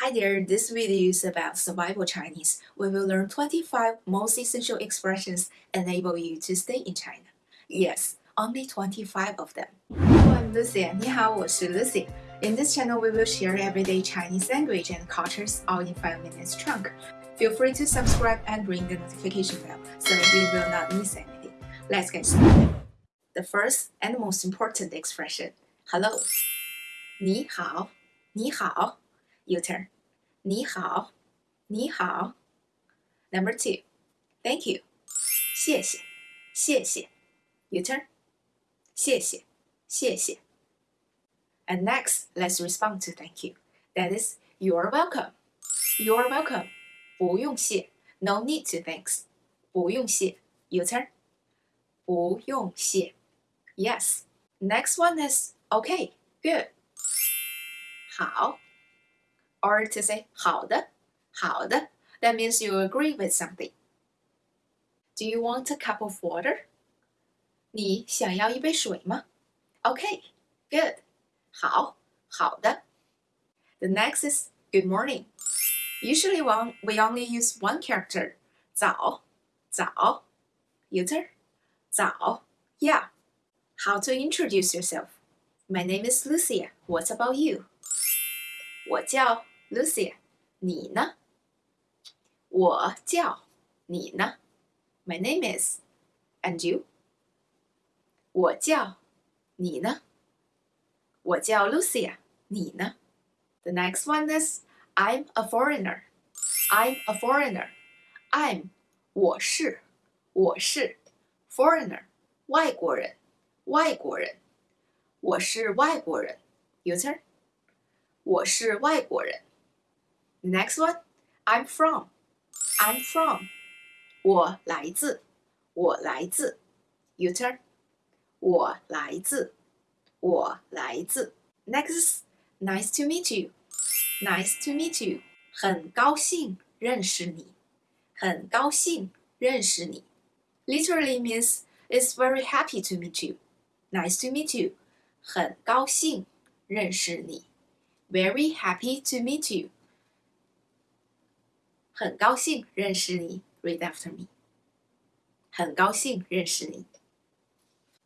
Hi there, this video is about survival Chinese. We will learn 25 most essential expressions enable you to stay in China. Yes, only 25 of them. Hello, I'm Lucia. 你好，我是 Lucy. In this channel, we will share everyday Chinese language and cultures all in 5 minutes chunk. Feel free to subscribe and ring the notification bell so you will not miss anything. Let's get started. The first and most important expression, hello. 你好，你好。 your turn. 你好，你好。Number two, thank you. 谢谢，谢谢。Your turn. 谢谢，谢谢。And next, let's respond to thank you. That is, you're welcome. You're welcome. 不用谢。No need to thanks. 不用谢。Your turn. 不用谢。Yes. Next one is okay, good. 好。 or to say 好的,好的, that means you agree with something. Do you want a cup of water? 你想要一杯水吗? Okay, good. 好,好的. The next is good morning. Usually one, we only use one character. 早,早. User? 早. Yeah. How to introduce yourself? My name is Lucia. What about you? 我叫 Lucia，你呢？我叫你呢？My name is and you。我叫你呢？我叫 Lucia，你呢？The next one is I'm a foreigner. I'm a foreigner. I'm 我是我是 foreigner 外国人外国人我是外国人 Your turn. 我是外国人。Next one, I'm from. I'm from. 我来自，我来自。Your turn. 我来自，我来自。Next, nice to meet you. Nice to meet you. 很高兴认识你，很高兴认识你。Literally means it's very happy to meet you. Nice to meet you. 很高兴认识你。 Very happy to meet you. 很高兴认识你。Read after me. 很高兴认识你。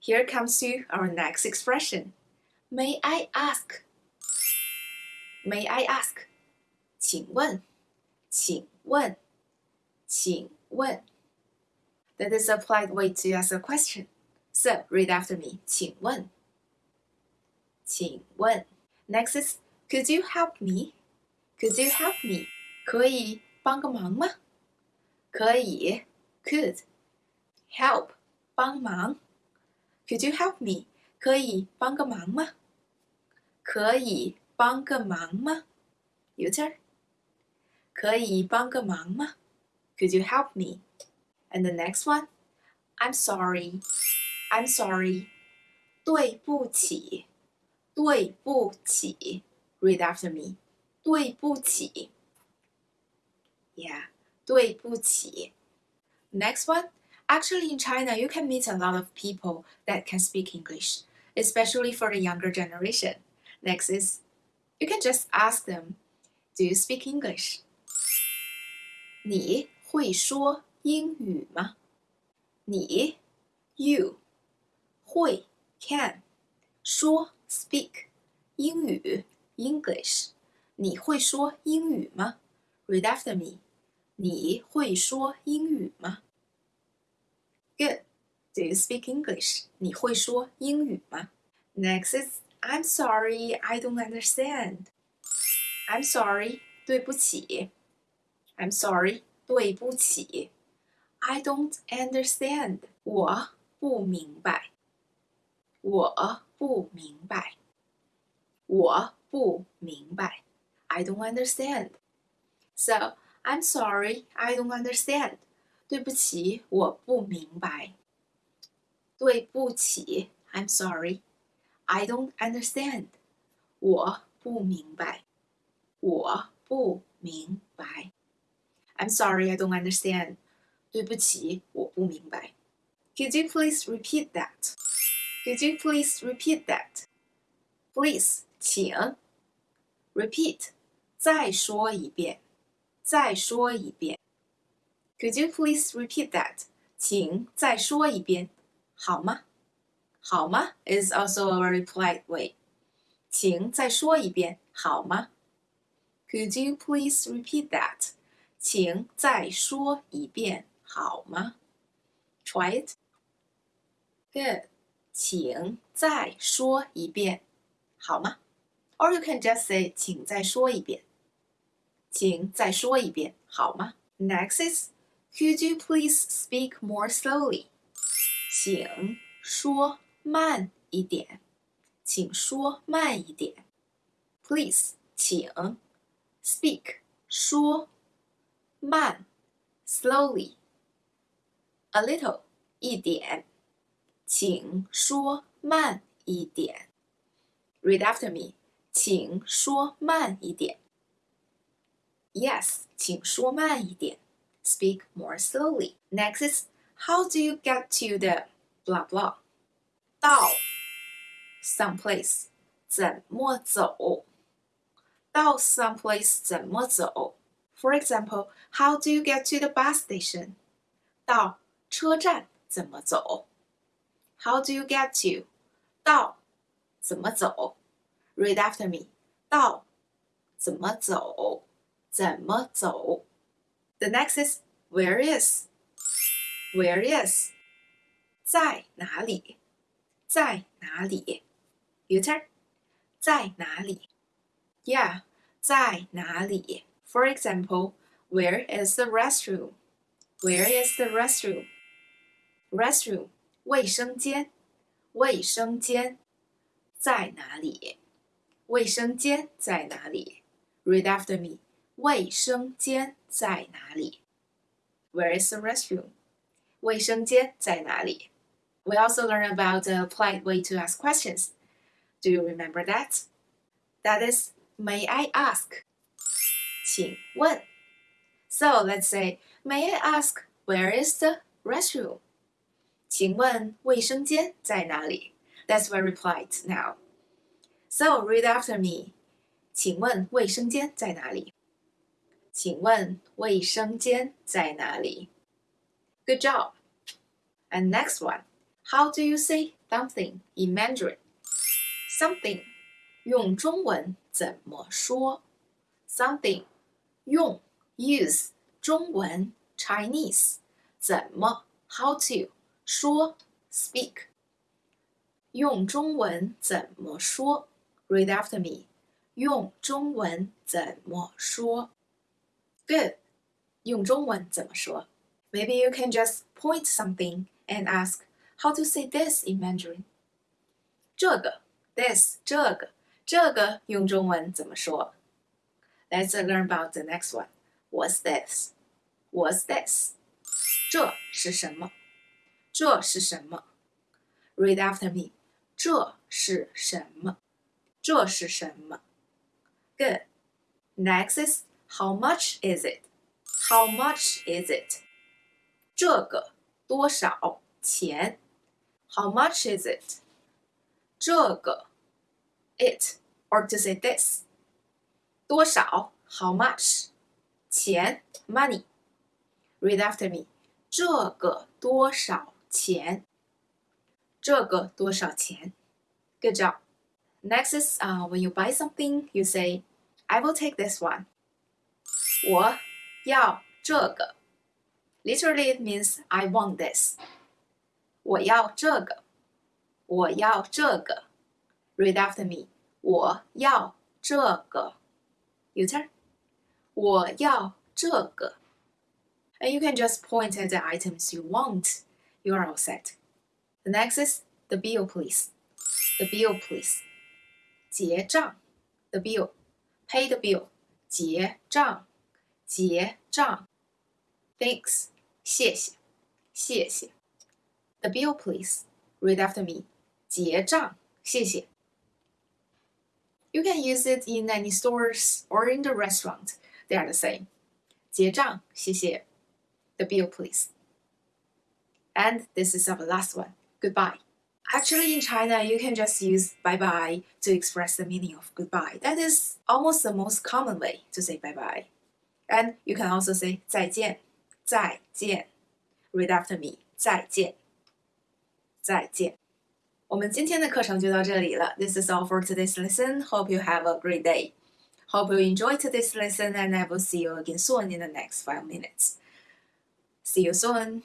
Here comes to our next expression. May I ask? May I ask? 请问，请问，请问。That is a polite way to ask a question. So read after me. 请问，请问。Next is Could you help me? Could you help me? 可以帮个忙吗？可以，could help 帮忙。Could you help me？可以帮个忙吗？可以帮个忙吗？Your turn。可以帮个忙吗？Could you help me? And the next one, I'm sorry. I'm sorry. 对不起，对不起。 Read after me. 对不起。yeah, 对不起. Next one. Actually, in China, you can meet a lot of people that can speak English, especially for the younger generation. Next is, you can just ask them, Do you speak English? 你会说英语吗？你，you，会 can 说 speak 英语 English，你会说英语吗？Read after me. 你会说英语吗？Good. Do you speak English? 你会说英语吗？Next is I'm sorry, I don't understand. I'm sorry, 对不起。I'm sorry, 对不起。I don't understand. 我不明白。我不明白。我 不明白。I don't understand. So I'm sorry, I don't understand. 对不起，我不明白。对不起，I'm sorry, I don't understand. 我不明白，我不明白。I'm sorry, I don't understand. 对不起，我不明白。Could you please repeat that? Could you please repeat that? Please, 请。 Repeat, 再说一遍，再说一遍。Could you please repeat that？请再说一遍，好吗？好吗？is also a very polite way. 请再说一遍，好吗？Could you please repeat that？请再说一遍，好吗？Try it. Good. 请再说一遍，好吗 ？Or you can just say 请再说一遍，请再说一遍，好吗？Next is Could you please speak more slowly？请说慢一点，请说慢一点。Please，请。Speak，说。慢，slowly，a little，一点。请说慢一点。Read after me， 请说慢一点。Yes，请说慢一点。Speak more slowly. Next is how do you get to the blah blah? 到 someplace 怎么走？到 someplace 怎么走？For example, how do you get to the bus station? 到车站怎么走？How do you get to? 到怎么走 ？Read after me. 到怎么走？怎么走？The next is where is? Where is? 在哪里？在哪里？Your turn. 在哪里？Yeah，在哪里？For example, where is the restroom? Where is the restroom? Restroom 卫生间，卫生间在哪里？ 卫生间在哪里？Read after me. 卫生间在哪里？Where is the restroom? 卫生间在哪里？we also learn about the polite way to ask questions. Do you remember that? That is, may I ask? 请问. So let's say, may I ask where is the restroom? 请问卫生间在哪里? That's what I replied now. So read after me. 请问卫生间在哪里？请问卫生间在哪里？Good job. And next one. How do you say something in Mandarin? Something 用中文怎么说？Something 用 use 中文 Chinese 怎么 how to 说 speak 用中文怎么说 ？Read after me. 用中文怎么说？Good. 用中文怎么说？Maybe you can just point something and ask how to say this in Mandarin？这个 this 这个这个用中文怎么说？Let's learn about the next one. What's this? What's this? 这是什么？这是什么？Read after me. 这是什么？ 这是什么？Good. Next is how much is it? How much is it? 这个多少钱？how much is it? 这个 it or to say this 多少 how much 钱 money read after me 这个多少钱这个多少钱 good job next is uh, when you buy something you say I will take this one 我要这个 literally it means I want this 我要这个，我要这个。Read after me，我要这个。You turn，我要这个。And you can just point at the items you want. You are all set. The next is the bill, please. The bill, please. 结账，the bill. Pay the bill. 结账，结账。Thanks，谢谢，谢谢。the bill, please. Read after me. 结账，谢谢. You can use it in any stores or in the restaurant. They are the same. 结账，谢谢. The bill, please. And this is our last one. Goodbye. Actually, in China, you can just use bye bye to express the meaning of goodbye. That is almost the most common way to say bye bye. And you can also say 再见,再见. Read after me. 再见,再见.我们今天的课程就到这里了. This is all for today's lesson. Hope you have a great day. Hope you enjoyed today's lesson and I will see you again soon in the next five minutes. See you soon.